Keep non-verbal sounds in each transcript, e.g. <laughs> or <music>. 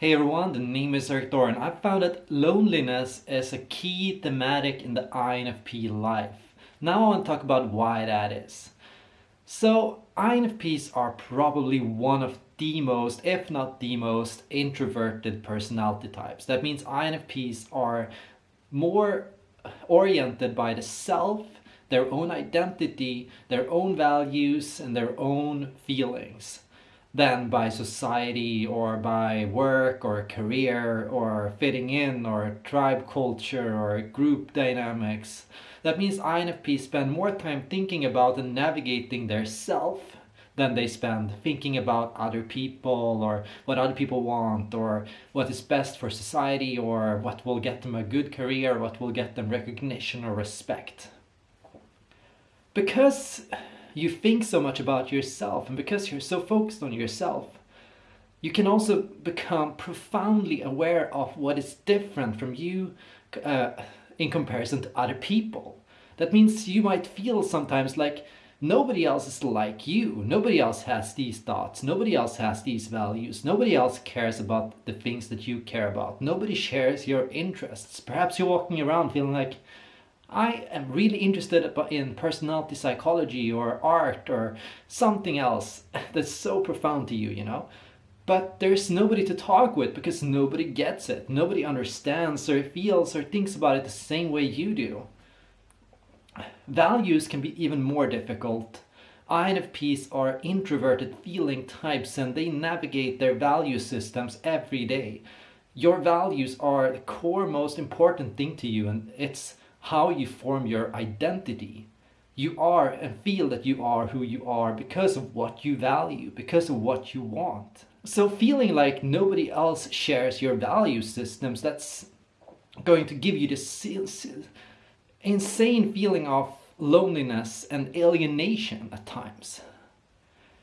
Hey everyone, the name is Erik Thor I found that loneliness is a key thematic in the INFP life. Now I want to talk about why that is. So INFPs are probably one of the most, if not the most, introverted personality types. That means INFPs are more oriented by the self, their own identity, their own values and their own feelings than by society or by work or career or fitting in or tribe culture or group dynamics. That means INFP spend more time thinking about and navigating their self than they spend thinking about other people or what other people want or what is best for society or what will get them a good career, what will get them recognition or respect. Because you think so much about yourself and because you're so focused on yourself, you can also become profoundly aware of what is different from you uh, in comparison to other people. That means you might feel sometimes like nobody else is like you. Nobody else has these thoughts. Nobody else has these values. Nobody else cares about the things that you care about. Nobody shares your interests. Perhaps you're walking around feeling like, I am really interested in personality psychology or art or something else <laughs> that's so profound to you, you know? But there's nobody to talk with because nobody gets it. Nobody understands or feels or thinks about it the same way you do. Values can be even more difficult. INFPs are introverted feeling types and they navigate their value systems every day. Your values are the core most important thing to you and it's how you form your identity. You are and feel that you are who you are because of what you value, because of what you want. So feeling like nobody else shares your value systems, that's going to give you this insane feeling of loneliness and alienation at times.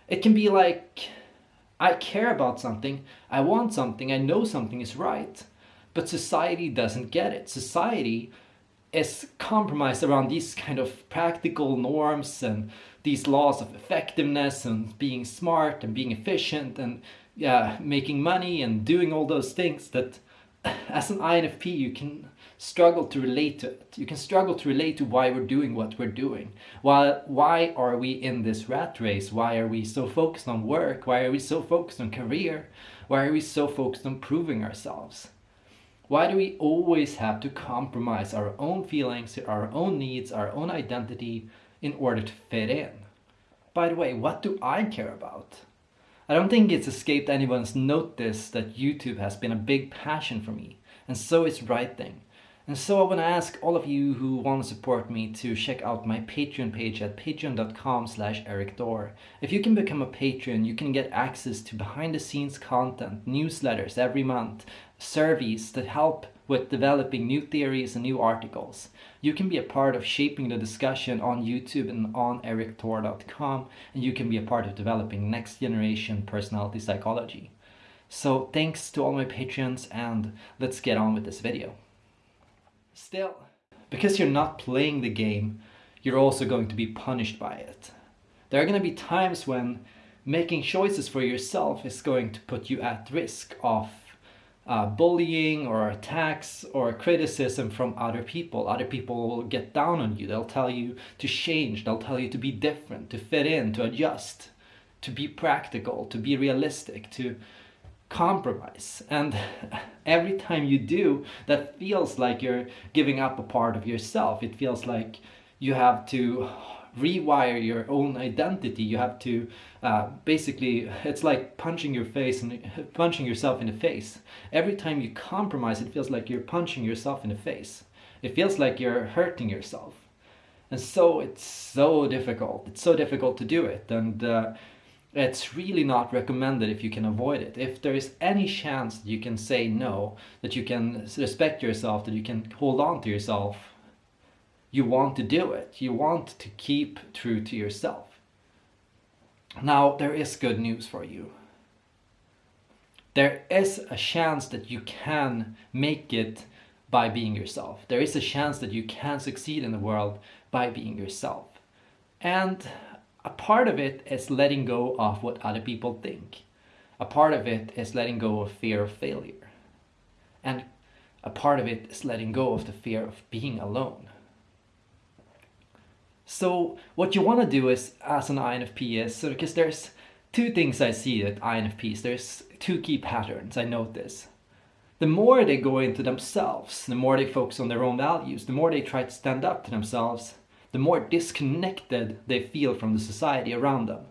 It can be like, I care about something, I want something, I know something is right, but society doesn't get it. Society is compromised around these kind of practical norms and these laws of effectiveness and being smart and being efficient and yeah, making money and doing all those things that <laughs> as an INFP you can struggle to relate to it. You can struggle to relate to why we're doing what we're doing. Why, why are we in this rat race? Why are we so focused on work? Why are we so focused on career? Why are we so focused on proving ourselves? Why do we always have to compromise our own feelings, our own needs, our own identity in order to fit in? By the way, what do I care about? I don't think it's escaped anyone's notice that YouTube has been a big passion for me, and so is writing. And so I want to ask all of you who want to support me to check out my Patreon page at patreon.com slash erikthor. If you can become a patron, you can get access to behind the scenes content, newsletters every month, surveys that help with developing new theories and new articles. You can be a part of shaping the discussion on YouTube and on erikthor.com and you can be a part of developing next generation personality psychology. So thanks to all my patrons and let's get on with this video. Still, because you're not playing the game, you're also going to be punished by it. There are going to be times when making choices for yourself is going to put you at risk of uh, bullying or attacks or criticism from other people. Other people will get down on you. They'll tell you to change. They'll tell you to be different, to fit in, to adjust, to be practical, to be realistic, to compromise. And <laughs> every time you do, that feels like you're giving up a part of yourself. It feels like you have to rewire your own identity. You have to uh, basically, it's like punching your face and punching yourself in the face. Every time you compromise, it feels like you're punching yourself in the face. It feels like you're hurting yourself. And so it's so difficult. It's so difficult to do it. And uh, it's really not recommended if you can avoid it. If there is any chance that you can say no, that you can respect yourself, that you can hold on to yourself, you want to do it. You want to keep true to yourself. Now, there is good news for you. There is a chance that you can make it by being yourself. There is a chance that you can succeed in the world by being yourself. And a part of it is letting go of what other people think. A part of it is letting go of fear of failure. And a part of it is letting go of the fear of being alone. So what you want to do is, as an INFP is, so because there's two things I see at INFPs, there's two key patterns I notice. The more they go into themselves, the more they focus on their own values, the more they try to stand up to themselves, the more disconnected they feel from the society around them.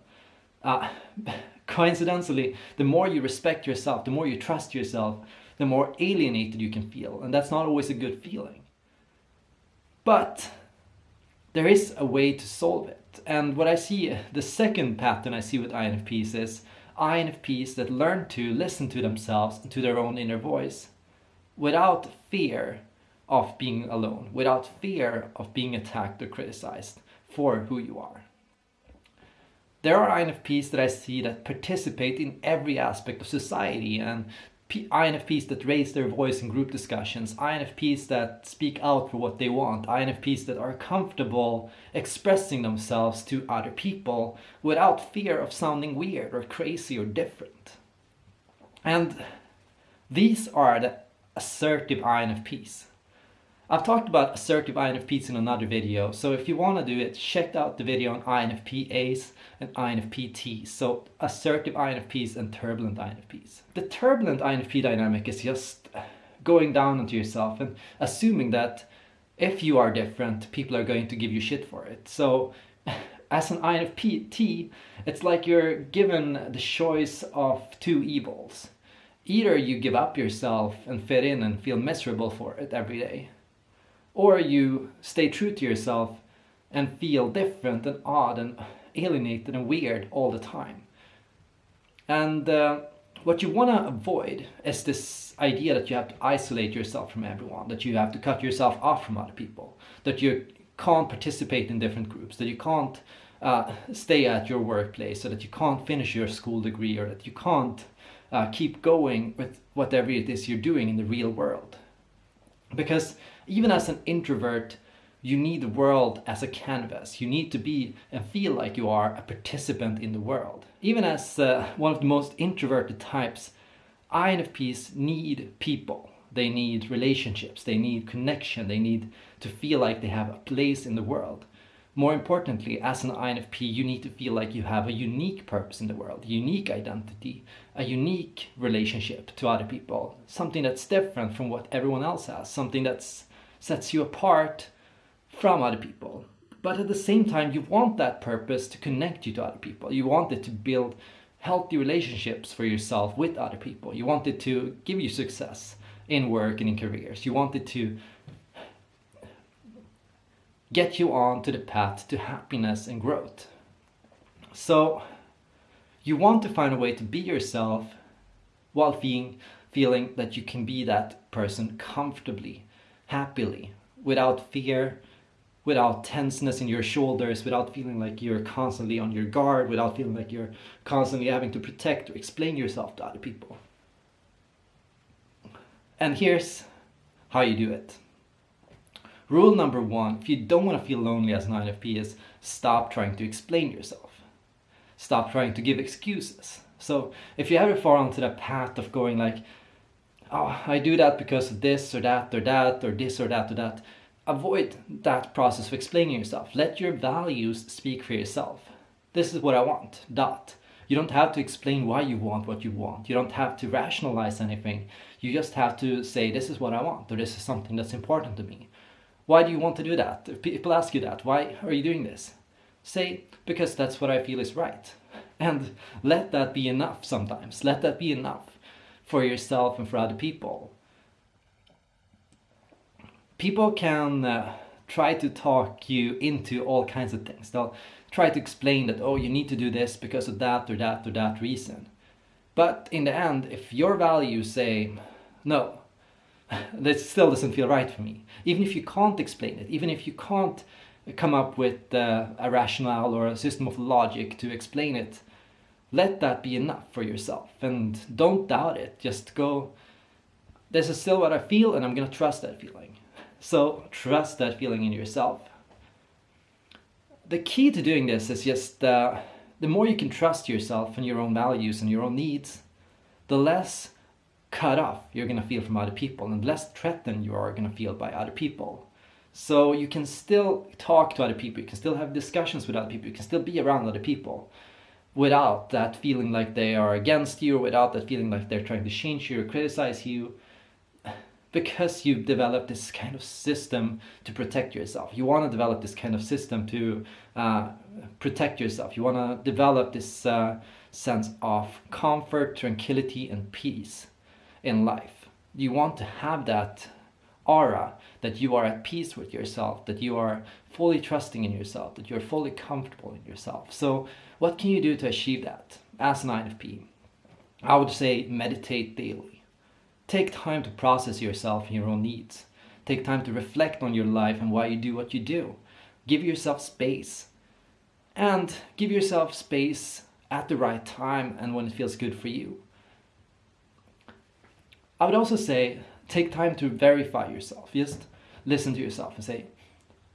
Uh, <laughs> coincidentally, the more you respect yourself, the more you trust yourself, the more alienated you can feel. And that's not always a good feeling. But there is a way to solve it. And what I see, the second pattern I see with INFPs is INFPs that learn to listen to themselves and to their own inner voice without fear of being alone, without fear of being attacked or criticized for who you are. There are INFPs that I see that participate in every aspect of society and INFPs that raise their voice in group discussions, INFPs that speak out for what they want, INFPs that are comfortable expressing themselves to other people without fear of sounding weird or crazy or different. And these are the assertive INFPs. I've talked about assertive INFPs in another video, so if you want to do it, check out the video on INFP-As and INFP-Ts, so assertive INFPs and turbulent INFPs. The turbulent INFP dynamic is just going down onto yourself and assuming that if you are different, people are going to give you shit for it. So <laughs> as an INFP-T, it's like you're given the choice of two evils. Either you give up yourself and fit in and feel miserable for it every day, or you stay true to yourself and feel different and odd and alienated and weird all the time. And uh, what you want to avoid is this idea that you have to isolate yourself from everyone, that you have to cut yourself off from other people, that you can't participate in different groups, that you can't uh, stay at your workplace, so that you can't finish your school degree, or that you can't uh, keep going with whatever it is you're doing in the real world. Because even as an introvert, you need the world as a canvas. You need to be and feel like you are a participant in the world. Even as uh, one of the most introverted types, INFPs need people. They need relationships, they need connection, they need to feel like they have a place in the world. More importantly, as an INFP, you need to feel like you have a unique purpose in the world, unique identity, a unique relationship to other people, something that's different from what everyone else has, something that sets you apart from other people. But at the same time, you want that purpose to connect you to other people. You want it to build healthy relationships for yourself with other people. You want it to give you success in work and in careers. You want it to get you on to the path to happiness and growth. So you want to find a way to be yourself while being, feeling that you can be that person comfortably, happily, without fear, without tenseness in your shoulders, without feeling like you're constantly on your guard, without feeling like you're constantly having to protect or explain yourself to other people. And here's how you do it. Rule number one, if you don't want to feel lonely as an INFP is stop trying to explain yourself. Stop trying to give excuses. So if you ever fall onto the path of going like, oh, I do that because of this or that or that or this or that or that, avoid that process of explaining yourself. Let your values speak for yourself. This is what I want, dot. You don't have to explain why you want what you want. You don't have to rationalize anything. You just have to say, this is what I want, or this is something that's important to me. Why do you want to do that? If people ask you that, why are you doing this? Say, because that's what I feel is right. <laughs> And let that be enough sometimes. Let that be enough for yourself and for other people. People can uh, try to talk you into all kinds of things. They'll try to explain that, oh, you need to do this because of that or that or that reason. But in the end, if your values say, no, that still doesn't feel right for me. Even if you can't explain it, even if you can't come up with uh, a rationale or a system of logic to explain it, let that be enough for yourself and don't doubt it. Just go, this is still what I feel and I'm going to trust that feeling. So trust that feeling in yourself. The key to doing this is just uh, the more you can trust yourself and your own values and your own needs, the less cut off you're going to feel from other people and less threatened you are going to feel by other people. So you can still talk to other people, you can still have discussions with other people, you can still be around other people without that feeling like they are against you, without that feeling like they're trying to change you or criticize you, because you've developed this kind of system to protect yourself. You want to develop this kind of system to uh, protect yourself. You want to develop this uh, sense of comfort, tranquility, and peace in life. You want to have that aura that you are at peace with yourself, that you are fully trusting in yourself, that you're fully comfortable in yourself. So, what can you do to achieve that as an INFP? I would say meditate daily Take time to process yourself and your own needs. Take time to reflect on your life and why you do what you do. Give yourself space. And give yourself space at the right time and when it feels good for you. I would also say take time to verify yourself. Just listen to yourself and say,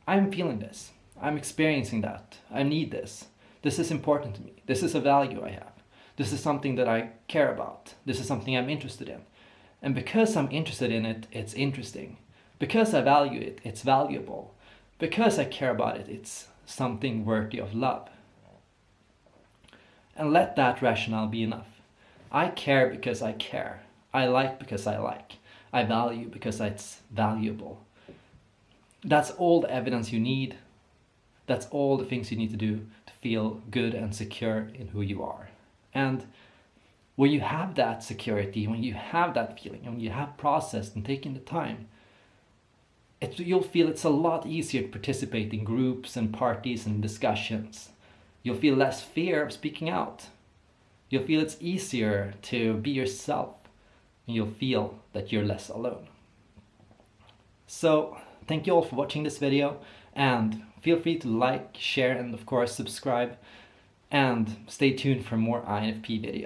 I'm feeling this. I'm experiencing that. I need this. This is important to me. This is a value I have. This is something that I care about. This is something I'm interested in. And because I'm interested in it, it's interesting. Because I value it, it's valuable. Because I care about it, it's something worthy of love. And let that rationale be enough. I care because I care. I like because I like. I value because it's valuable. That's all the evidence you need. That's all the things you need to do to feel good and secure in who you are. And when you have that security, when you have that feeling, when you have processed and taken the time, it, you'll feel it's a lot easier to participate in groups and parties and discussions. You'll feel less fear of speaking out. You'll feel it's easier to be yourself and you'll feel that you're less alone. So thank you all for watching this video and feel free to like, share and of course subscribe and stay tuned for more INFP videos.